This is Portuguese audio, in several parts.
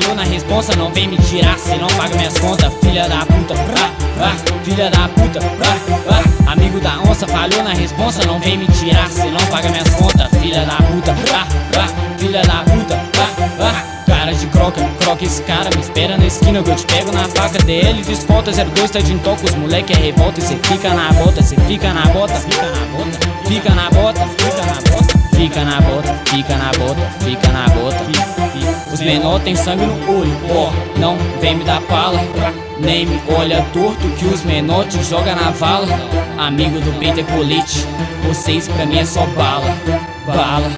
Falhou na responsa, não vem me tirar se não paga minhas contas, filha da puta. Ah, ah, filha da puta. Ah, ah. Amigo da onça falhou na responsa, não vem me tirar se não paga minhas contas, filha da puta. Ah, ah, filha da puta. Ah, ah cara de croca Croca esse cara, me espera na esquina que eu te pego na faca DL desconta, 02 tá de toco Os moleque é revolta e cê fica na bota Cê fica na bota, fica na bota Fica na bota, fica na bota Fica na bota, fica na bota, fica na bota menor tem sangue no olho, ó oh, Não vem me dar pala nem me olha torto que os menor te joga na vala. Amigo do peito é colete Vocês pra mim é só bala. Bala,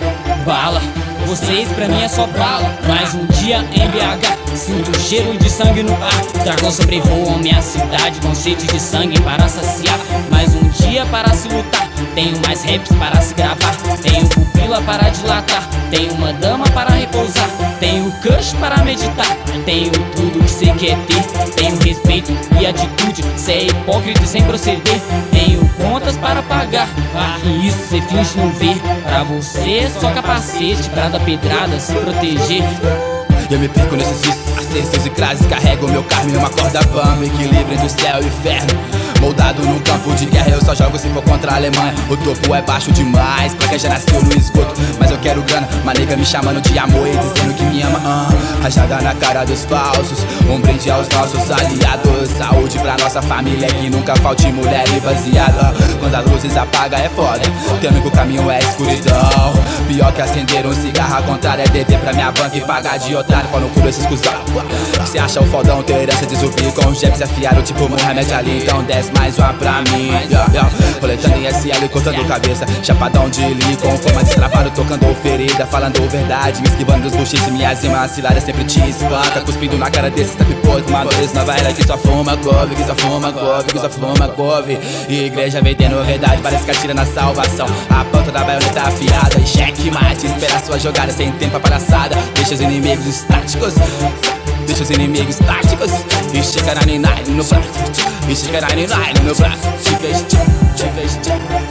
bala vocês pra mim é só bala. Mais um dia em BH Sinto cheiro de sangue no ar. Dragão sobrevoam minha cidade Com sede de sangue para saciar. Mais um dia para se lutar Tenho mais raps para se gravar. Tenho pupila para dilatar Tenho uma dama para repousar Tenho cush para meditar Tenho tudo que cê quer ter Tenho respeito e atitude Cê é hipócrita sem proceder Tenho contas para pagar Ah, isso cê finge não ver Pra você é só capacete Pra dar pedrada, se proteger. Eu me perco nesses vícios, acertos e crases Carrego meu carro em uma corda bamba Equilíbrio entre céu e inferno Moldado num campo de guerra, eu só jogo se for contra a Alemanha. O topo é baixo demais, pra quem já nasceu no esgoto. Mas eu quero grana, uma nega me chamando de amor e dizendo que me ama. Ah, Rajada na cara dos falsos, um brinde aos nossos aliados. Saúde pra nossa família, que nunca falte mulher e baseada. Quando as luzes apaga é foda, tendo que o caminho é escuridão. Pior que acender um cigarro, a contrário é dever pra minha banca e pagar de otário. Pau no cu desses cuzão. Cê acha o fodão ter herança de zumbi com jebs afiaram tipo Mohamed Ali? Então desce mais uma pra mim. Yeah, yeah. Roletando em SL, cortando cabeça. Chapadão de li, com forma destravado Tocando ferida, falando verdade. Me esquivando dos buchiches, minhas rimas ciladas sempre te espanta Cuspindo na cara desses tapipois Madores nova era que só fuma couve Que só fuma couve, que só fuma couve Igreja vendendo verdade, parece que atira na salvação. A ponta da baioneta afiada cheque mate, espera sua jogada sem tempo a palhaçada Deixa os inimigos estáticos Deixa os inimigos táticos E chega na no braço E chega na no braço Chega, chega, chega